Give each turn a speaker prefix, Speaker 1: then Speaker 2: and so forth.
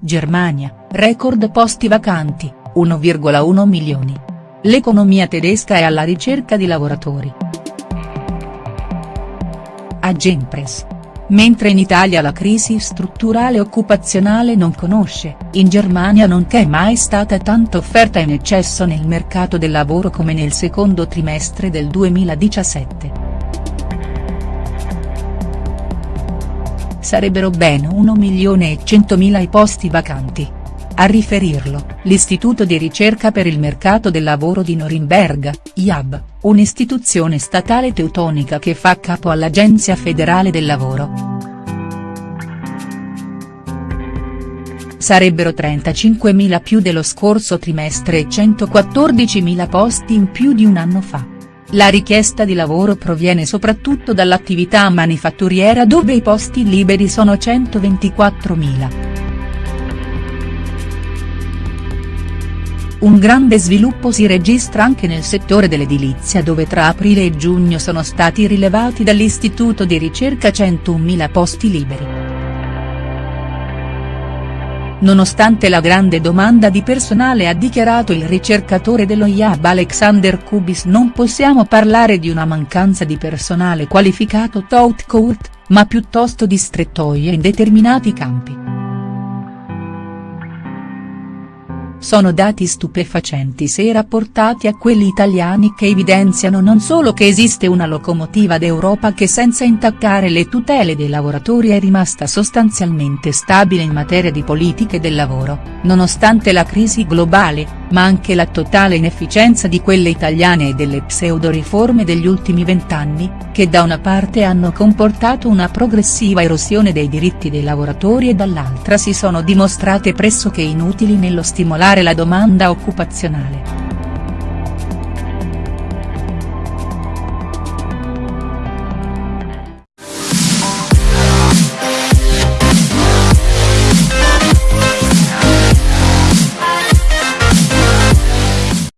Speaker 1: Germania, record posti vacanti, 1,1 milioni. L'economia tedesca è alla ricerca di lavoratori. Agenpress. Mentre in Italia la crisi strutturale occupazionale non conosce, in Germania non c'è mai stata tanta offerta in eccesso nel mercato del lavoro come nel secondo trimestre del 2017. Sarebbero ben 1 milione e 100 mila i posti vacanti. A riferirlo, l'Istituto di ricerca per il mercato del lavoro di Norimberga, IAB, un'istituzione statale teutonica che fa capo all'Agenzia federale del lavoro. Sarebbero 35.000 più dello scorso trimestre e 114.000 posti in più di un anno fa. La richiesta di lavoro proviene soprattutto dall'attività manifatturiera dove i posti liberi sono 124.000. Un grande sviluppo si registra anche nel settore dell'edilizia dove tra aprile e giugno sono stati rilevati dall'istituto di ricerca 101.000 posti liberi. Nonostante la grande domanda di personale ha dichiarato il ricercatore dello IAB Alexander Kubis non possiamo parlare di una mancanza di personale qualificato tout court, ma piuttosto di strettoie in determinati campi. Sono dati stupefacenti se rapportati a quelli italiani che evidenziano non solo che esiste una locomotiva d'Europa che senza intaccare le tutele dei lavoratori è rimasta sostanzialmente stabile in materia di politiche del lavoro, nonostante la crisi globale, ma anche la totale inefficienza di quelle italiane e delle pseudo-riforme degli ultimi vent'anni, che da una parte hanno comportato una progressiva erosione dei diritti dei lavoratori e dall'altra si sono dimostrate pressoché inutili nello stimolare la domanda occupazionale.